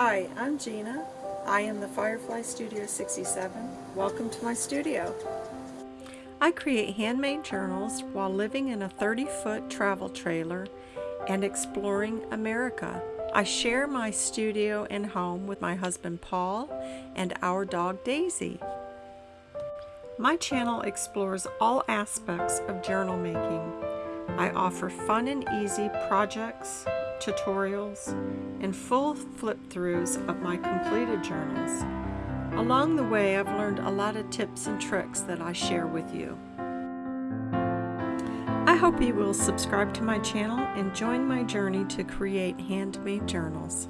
Hi, I'm Gina. I am the Firefly Studio 67. Welcome to my studio. I create handmade journals while living in a 30-foot travel trailer and exploring America. I share my studio and home with my husband Paul and our dog Daisy. My channel explores all aspects of journal making. I offer fun and easy projects, tutorials, and full flip-throughs of my completed journals. Along the way, I've learned a lot of tips and tricks that I share with you. I hope you will subscribe to my channel and join my journey to create handmade journals.